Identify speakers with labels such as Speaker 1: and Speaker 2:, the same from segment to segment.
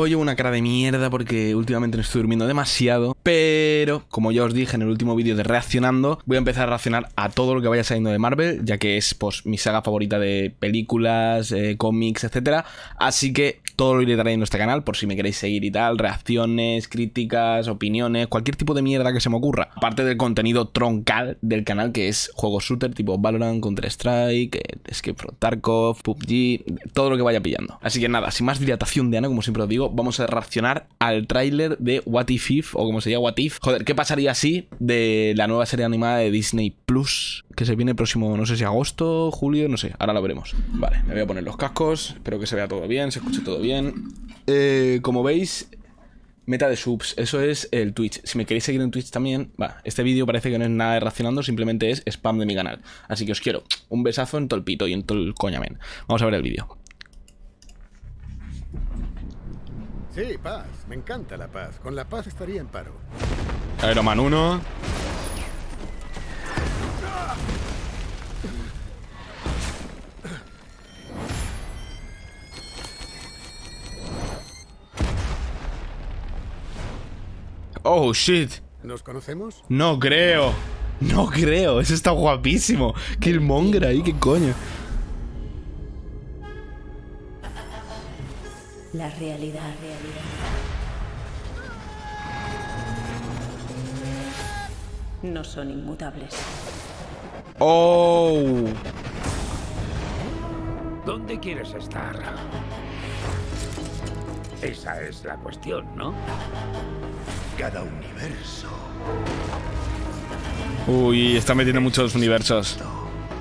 Speaker 1: Hoy llevo una cara de mierda porque últimamente no estoy durmiendo demasiado, pero como ya os dije en el último vídeo de reaccionando, voy a empezar a reaccionar a todo lo que vaya saliendo de Marvel, ya que es pues mi saga favorita de películas, eh, cómics, etcétera. Así que todo lo iré trayendo en este canal por si me queréis seguir y tal, reacciones, críticas, opiniones, cualquier tipo de mierda que se me ocurra. Aparte del contenido troncal del canal que es juegos shooter tipo Valorant, Counter-Strike, eh, Escape from Tarkov, PUBG, todo lo que vaya pillando. Así que nada, sin más dilatación de Ana, como siempre os digo, vamos a reaccionar al tráiler de What If If, o como se llama What If. Joder, ¿qué pasaría así de la nueva serie animada de Disney Plus? Que se viene próximo, no sé si agosto, julio, no sé, ahora lo veremos. Vale, me voy a poner los cascos, espero que se vea todo bien, se escuche todo bien bien. Eh, como veis, meta de subs, eso es el Twitch. Si me queréis seguir en Twitch también, va, este vídeo parece que no es nada de racionando, simplemente es spam de mi canal. Así que os quiero un besazo en todo el pito y en todo el coñamen. Vamos a ver el vídeo.
Speaker 2: Sí, paz. Me encanta la paz. Con la paz estaría en paro.
Speaker 1: Iron Man 1. Oh, shit.
Speaker 2: ¿Nos conocemos?
Speaker 1: No creo. No creo. Eso está guapísimo. Killmonger ahí, qué coño.
Speaker 3: La realidad, realidad. No son inmutables.
Speaker 1: Oh.
Speaker 4: ¿Dónde quieres estar? Esa es la cuestión, ¿no?
Speaker 5: Cada universo.
Speaker 1: Uy, está metiendo muchos universos.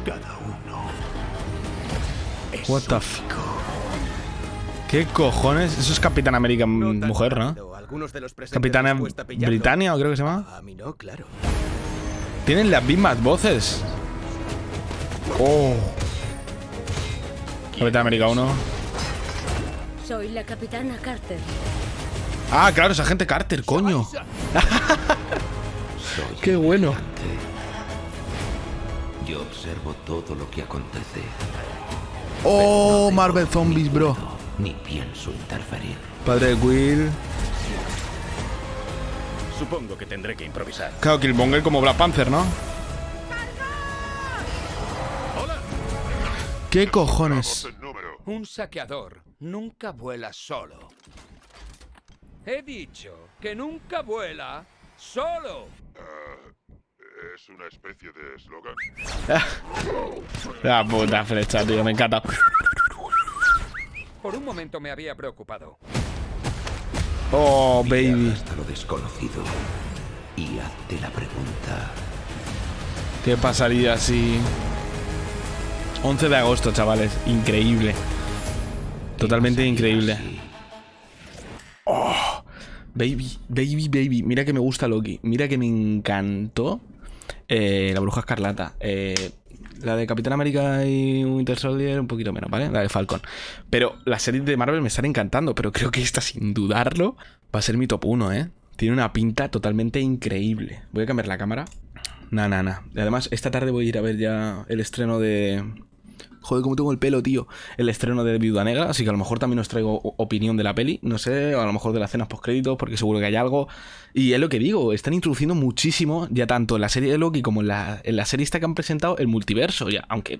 Speaker 5: Cada uno. Es
Speaker 1: What the f ¿Qué cojones? Eso es Capitán América mujer, ¿no? Capitana Britannia, o creo que se llama.
Speaker 5: A mí no, claro.
Speaker 1: Tienen las mismas voces. Oh. Capitán América 1.
Speaker 3: Soy la capitana Carter.
Speaker 1: Ah, claro, esa gente Carter, coño. Qué bueno.
Speaker 5: Yo observo todo lo que acontece.
Speaker 1: Oh, Marvel Zombies, bro.
Speaker 5: Ni pienso interferir.
Speaker 1: Padre Will.
Speaker 4: Supongo que tendré que improvisar.
Speaker 1: Claro, Killmonger como Black Panther, ¿no? ¿Qué cojones?
Speaker 6: Un saqueador nunca vuela solo. He dicho que nunca vuela solo.
Speaker 7: es una especie de eslogan.
Speaker 1: La puta flecha, tío, me encanta.
Speaker 6: Por un momento me había preocupado.
Speaker 1: Oh,
Speaker 5: Mira
Speaker 1: baby.
Speaker 5: Hasta lo desconocido. Y hazte la pregunta.
Speaker 1: ¿Qué pasaría si... 11 de agosto, chavales. Increíble. Totalmente
Speaker 5: ¿qué pasaría
Speaker 1: increíble.
Speaker 5: si-
Speaker 1: Baby, baby, baby. Mira que me gusta Loki. Mira que me encantó eh, la bruja escarlata. Eh, la de Capitán América y Winter Soldier un poquito menos, ¿vale? La de Falcon. Pero las series de Marvel me están encantando, pero creo que esta, sin dudarlo, va a ser mi top 1, ¿eh? Tiene una pinta totalmente increíble. Voy a cambiar la cámara. Nah, nah. Y además, esta tarde voy a ir a ver ya el estreno de... Joder, cómo tengo el pelo, tío. El estreno de Viuda Negra, así que a lo mejor también os traigo opinión de la peli, no sé, a lo mejor de las cenas postcréditos, porque seguro que hay algo. Y es lo que digo, están introduciendo muchísimo, ya tanto en la serie de Loki como en la, en la serie esta que han presentado, el multiverso, ya, aunque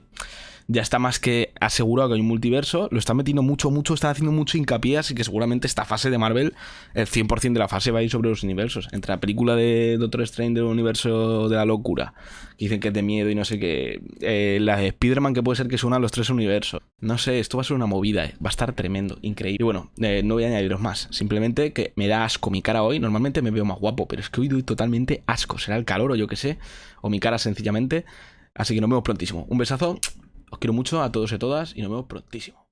Speaker 1: ya está más que asegurado que hay un multiverso, lo están metiendo mucho, mucho, están haciendo mucho hincapié, así que seguramente esta fase de Marvel, el 100% de la fase va a ir sobre los universos. Entre la película de Doctor Strange del universo de la locura, que dicen que es de miedo y no sé qué, eh, la de Spider-Man que puede ser que se unan los tres universos. No sé, esto va a ser una movida, eh, va a estar tremendo, increíble. Y bueno, eh, no voy a añadiros más, simplemente que me da asco mi cara hoy, normalmente me veo más guapo, pero es que hoy doy totalmente asco, será el calor o yo qué sé, o mi cara sencillamente. Así que nos vemos prontísimo. Un besazo. Os quiero mucho a todos y a todas y nos vemos prontísimo.